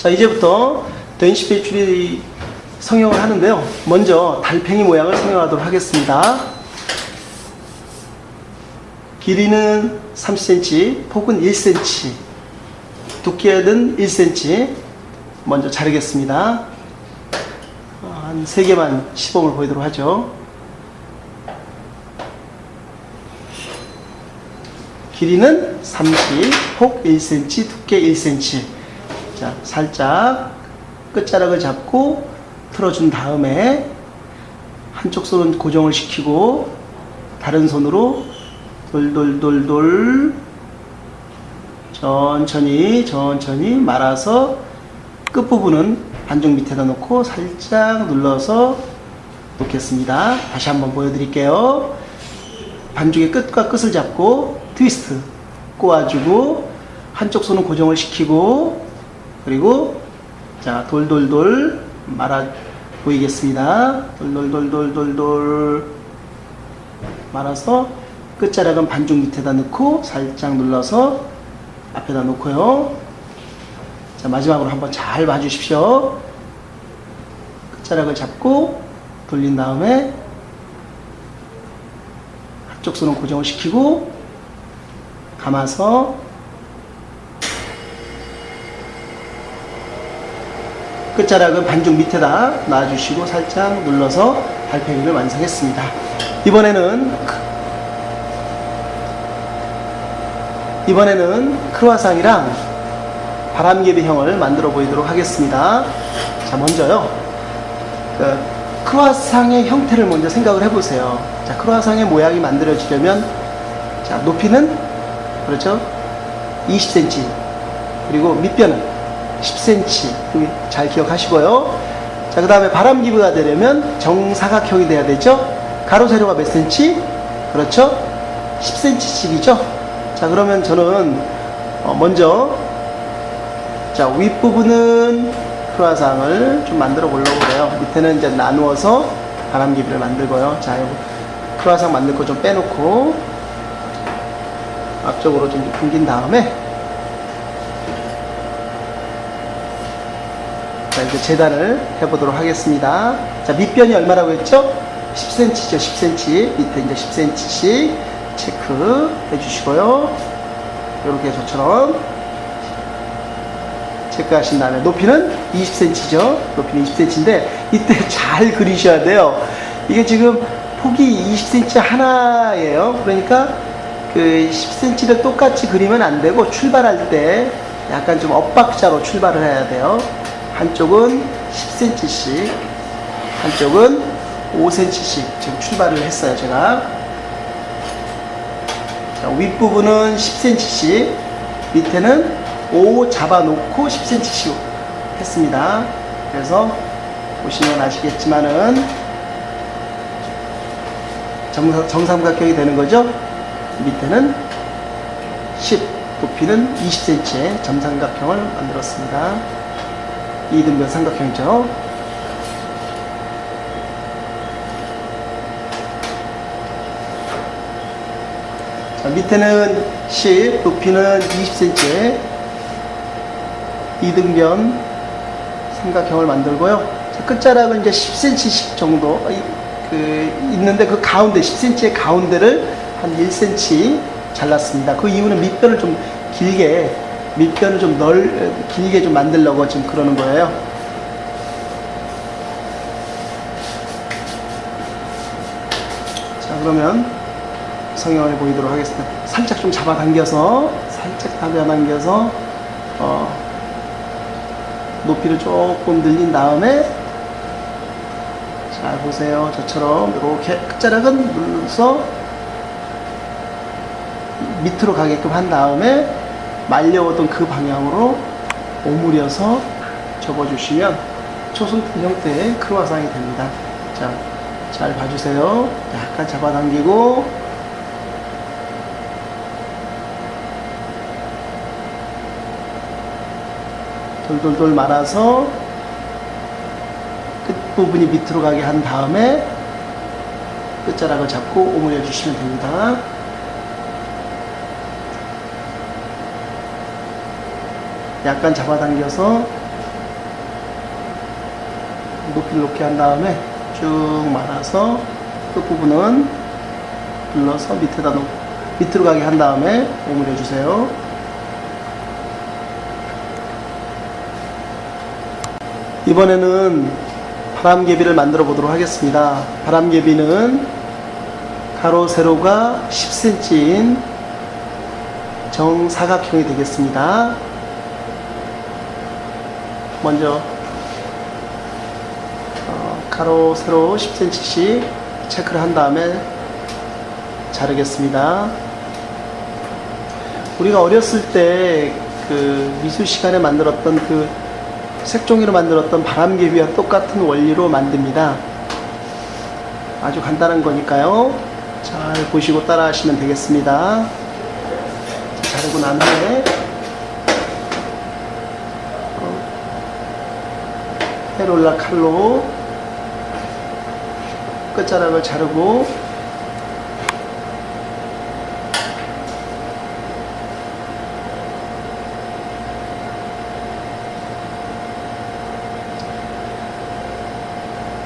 자, 이제부터 den시 배출이 성형을 하는데요. 먼저 달팽이 모양을 성형하도록 하겠습니다. 길이는 30cm, 폭은 1cm, 두께는 1cm. 먼저 자르겠습니다. 어, 한 3개만 시범을 보이도록 하죠. 길이는 30, 폭 1cm, 두께 1cm. 자, 살짝 끝자락을 잡고 틀어준 다음에 한쪽 손은 고정을 시키고 다른 손으로 돌돌돌돌 천천히 천천히 말아서 끝부분은 반죽 밑에다 놓고 살짝 눌러서 놓겠습니다. 다시 한번 보여드릴게요. 반죽의 끝과 끝을 잡고 트위스트 꼬아주고 한쪽 손은 고정을 시키고 그리고 자 돌돌돌 말아 보이겠습니다. 돌돌돌돌돌돌 말아서 끝자락은 반죽 밑에다 넣고 살짝 눌러서 앞에다 놓고요. 자 마지막으로 한번 잘 봐주십시오. 끝자락을 잡고 돌린 다음에 한쪽 손은 고정을 시키고 감아서 끝자락은 반죽 밑에다 놔주시고 살짝 눌러서 달팽이를 완성했습니다. 이번에는 이번에는 크루아상이랑 바람개비형을 만들어 보이도록 하겠습니다. 자 먼저요 그 크루아상의 형태를 먼저 생각을 해보세요. 자 크루아상의 모양이 만들어지려면 자 높이는 그렇죠 20cm 그리고 밑변은 10cm 잘 기억하시고요. 자, 그 다음에 바람기부가 되려면 정사각형이 돼야 되죠. 가로 세로가 몇 cm? 그렇죠. 10cm씩이죠. 자, 그러면 저는 어, 먼저 자 윗부분은 크루아상을 좀 만들어 보려고 그래요. 밑에는 이제 나누어서 바람기부를 만들고요. 자, 요거 크루아상 만들 거 좀 빼놓고 앞쪽으로 좀 당긴 다음에 자, 이제 재단을 해보도록 하겠습니다. 자, 밑변이 얼마라고 했죠? 10cm죠, 10cm. 밑에 이제 10cm씩 체크 해주시고요. 이렇게 저처럼 체크하신 다음에 높이는 20cm죠. 높이는 20cm인데 이때 잘 그리셔야 돼요. 이게 지금 폭이 20cm 하나예요. 그러니까 그 10cm를 똑같이 그리면 안 되고 출발할 때 약간 좀 엇박자로 출발을 해야 돼요. 한쪽은 10cm씩, 한쪽은 5cm씩 지금 출발을 했어요, 제가. 자, 윗부분은 10cm씩, 밑에는 5 잡아놓고 10cm씩 했습니다. 그래서 보시면 아시겠지만은 정삼, 정삼각형이 되는 거죠. 밑에는 10, 높이는 20cm의 정삼각형을 만들었습니다. 이등변 삼각형이죠. 자, 밑에는 10, 높이는 20cm 이등변 삼각형을 만들고요. 자, 끝자락은 이제 10cm씩 정도 그 있는데 그 가운데 10cm의 가운데를 한 1cm 잘랐습니다. 그 이유는 밑변을 좀 길게 밑변을 좀 넓, 길게 좀 만들려고 지금 그러는 거예요. 자, 그러면 성형을 보이도록 하겠습니다. 살짝 좀 잡아당겨서, 살짝 잡아당겨서, 어, 높이를 조금 늘린 다음에, 잘 보세요. 저처럼 이렇게 끝자락은 눌러서 밑으로 가게끔 한 다음에 말려오던 그 방향으로 오므려서 접어주시면 초승통 형태의 크루아상이 됩니다. 자, 잘 봐주세요. 약간 잡아당기고 돌돌돌 말아서 끝부분이 밑으로 가게 한 다음에 끝자락을 잡고 오므려 주시면 됩니다. 약간 잡아당겨서 이렇게 한 다음에 쭉 말아서 끝부분은 눌러서 밑에다 놓고 밑으로 가게 한 다음에 오므려 주세요. 이번에는 바람개비를 만들어 보도록 하겠습니다. 바람개비는 가로 세로가 10cm인 정사각형이 되겠습니다. 먼저 어, 가로 세로 10cm씩 체크를 한 다음에 자르겠습니다. 우리가 어렸을 때 그 미술 시간에 만들었던 그 색종이로 만들었던 바람개비와 똑같은 원리로 만듭니다. 아주 간단한 거니까요. 잘 보시고 따라 하시면 되겠습니다. 자, 자르고 난 후에 헤롤라 칼로 끝자락을 자르고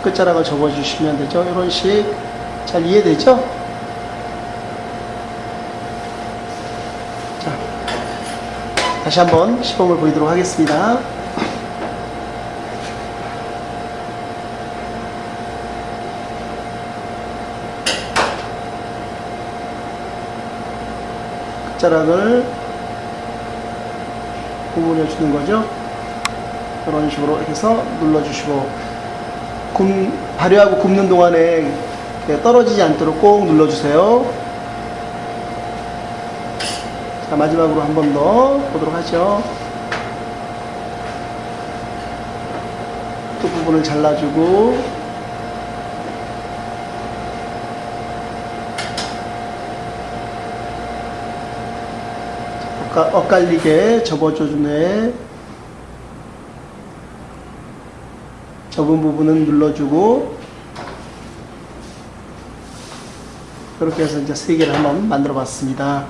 끝자락을 접어주시면 되죠. 이런 식 잘 이해되죠? 자, 다시 한번 시범을 보이도록 하겠습니다. 끝자락을 구분해 주는 거죠. 이런 식으로 해서 눌러주시고 굽, 발효하고 굽는 동안에 떨어지지 않도록 꼭 눌러주세요. 자, 마지막으로 한 번 더 보도록 하죠. 끝 부분을 잘라주고 엇갈리게 접어줘주네. 접은 부분은 눌러주고 이렇게 해서 이제 세 개를 한번 만들어 봤습니다.